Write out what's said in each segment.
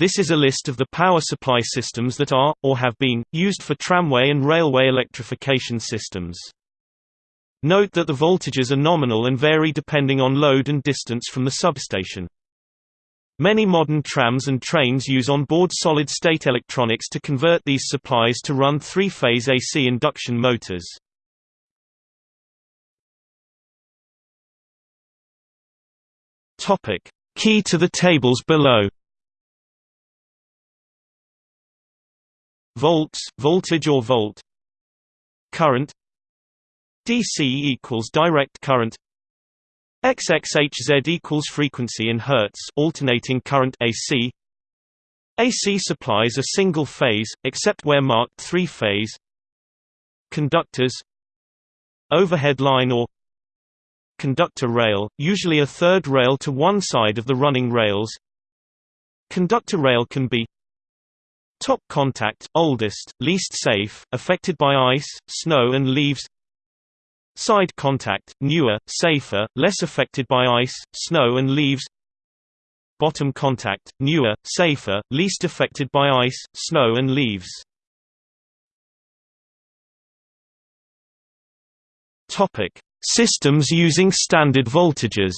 This is a list of the power supply systems that are, or have been, used for tramway and railway electrification systems. Note that the voltages are nominal and vary depending on load and distance from the substation. Many modern trams and trains use on-board solid-state electronics to convert these supplies to run three-phase AC induction motors. Key to the tables below Volts, voltage or volt. Current. DC equals direct current. XXHZ equals frequency in Hertz alternating current AC AC supplies a single phase, except where marked three-phase Conductors. Overhead line or Conductor rail, usually a third rail to one side of the running rails. Conductor rail can be Top contact, oldest, least safe, affected by ice, snow and leaves. Side contact, newer, safer, less affected by ice, snow and leaves. Bottom contact, newer, safer, least affected by ice, snow and leaves. Systems using standard voltages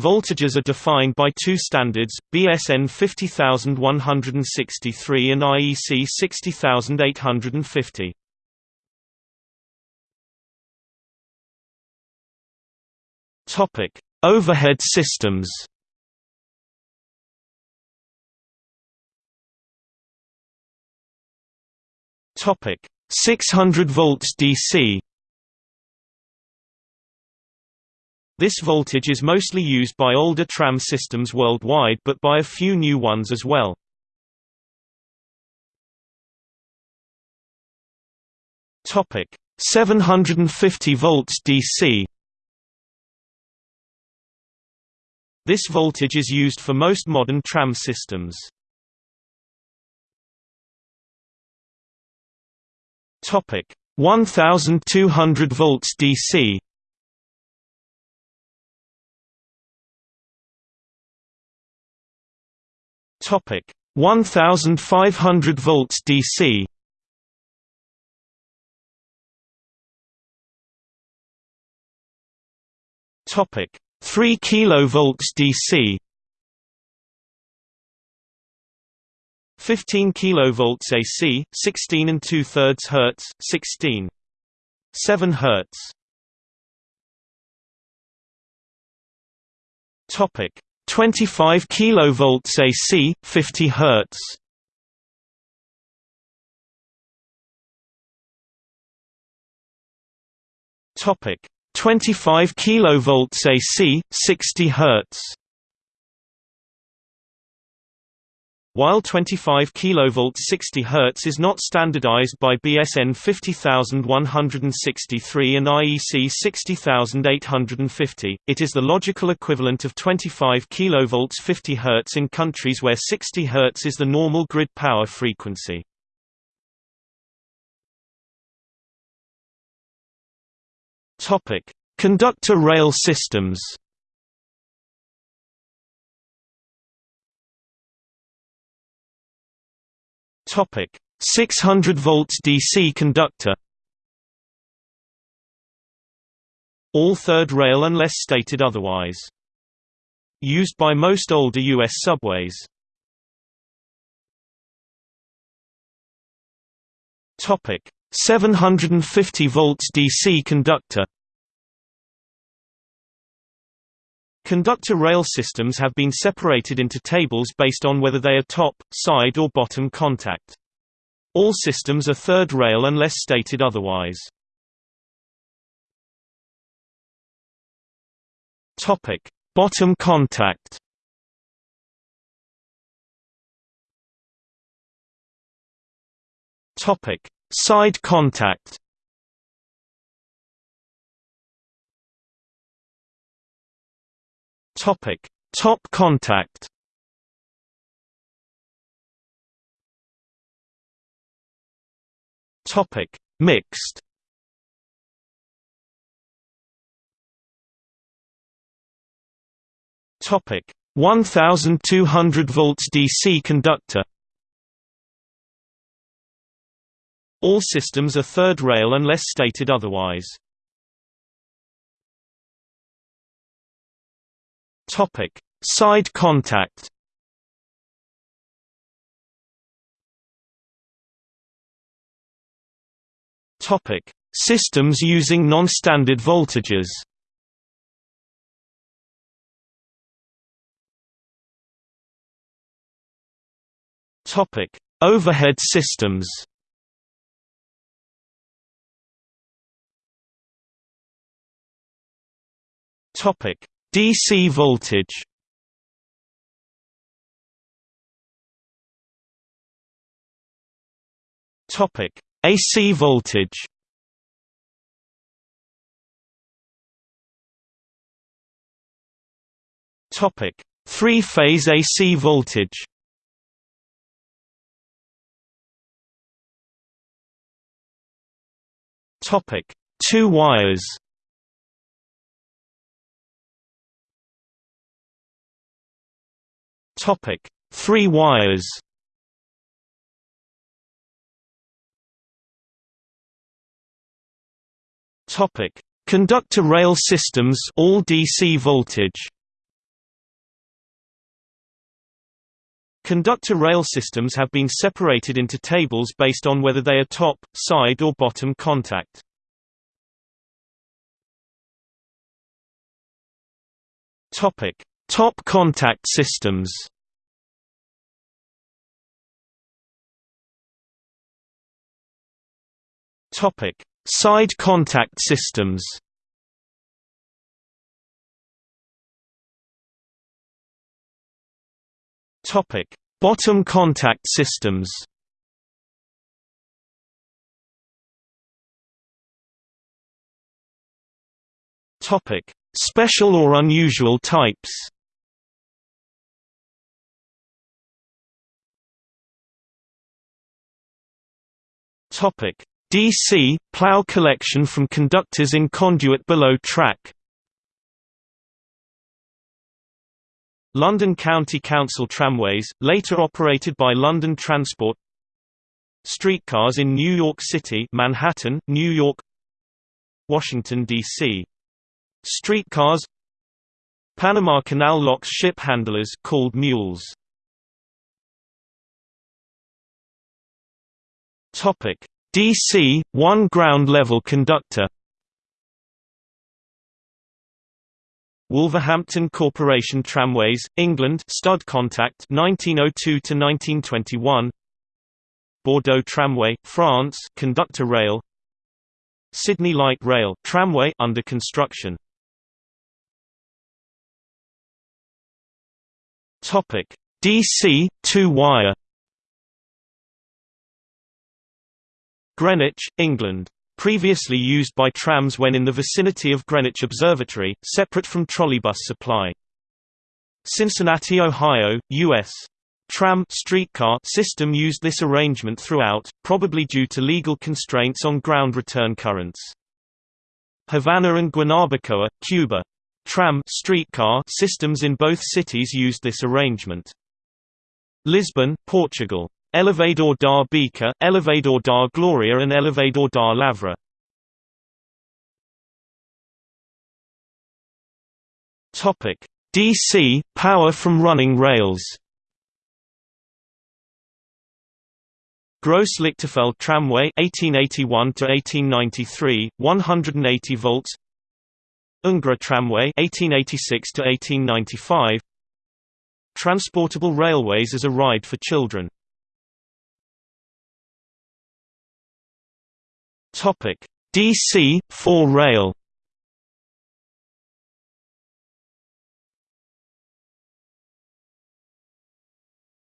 Voltages are defined by two standards, BSN 50163 and IEC 60850. Topic: Overhead systems. Topic: 600 volts DC. This voltage is mostly used by older tram systems worldwide but by a few new ones as well. Topic 750 volts DC This voltage is used for most modern tram systems. Topic 1200 volts DC Topic 1500 volts DC Topic 3 kilovolts DC 15 kilovolts AC 16 and 2 thirds hertz 16 7 hertz. Topic 25 kilovolts AC, 50 Hz. Topic 25 kilovolts AC, 60 Hz. While 25 kV 60 Hz is not standardized by BSN 50163 and IEC 60850, it is the logical equivalent of 25 kV 50 Hz in countries where 60 Hz is the normal grid power frequency. Conductor rail systems. Topic 600 volts DC conductor All third rail unless stated otherwise. Used by most older U.S. subways. Topic 750 volts DC conductor Conductor rail systems have been separated into tables based on whether they are top, side or bottom contact. All systems are third rail unless stated otherwise. Topic: Bottom contact. Topic: Side contact. Topic: Top contact. Topic: Mixed. Topic 1200 volts DC conductor All systems are third rail unless stated otherwise. Topic: Side contact. Topic: Systems using non-standard voltages. Topic: Overhead systems. Topic: DC voltage. Topic: AC voltage. Topic: Three-phase AC voltage. Topic: Two wires. Topic: Three wires. Topic: Conductor rail systems all DC voltage. Conductor rail systems have been separated into tables based on whether they are top, side or bottom contact. Topic: Top contact systems Topic: Side contact systems. Topic: Bottom contact systems. Topic: Special or unusual types. Topic: DC plow collection from conductors in conduit below track. London County Council tramways, later operated by London Transport. Streetcars in New York City, Manhattan, New York. Washington D.C. Streetcars. Panama Canal locks ship handlers called mules. Topic: DC 1 ground level conductor. Wolverhampton Corporation Tramways, England stud contact 1902 to 1921. Bordeaux Tramway, France conductor rail. Sydney Light Rail tramway under construction. Topic: DC 2-wire Greenwich, England. Previously used by trams when in the vicinity of Greenwich Observatory, separate from trolleybus supply. Cincinnati, Ohio, U.S. Tram streetcar system used this arrangement throughout, probably due to legal constraints on ground return currents. Havana and Guanabacoa, Cuba. Tram streetcar systems in both cities used this arrangement. Lisbon, Portugal. Elevador da Bica, Elevador da Gloria and Elevador da Lavra. Topic: DC power from running rails. Gross Lichterfelde Tramway 1881 to 1893 180 volts Ungerer Tramway 1886 to 1895 Transportable railways as a ride for children Topic: DC 4 rail.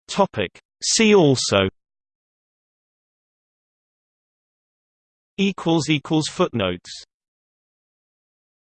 Topic: See also. Equals equals footnotes.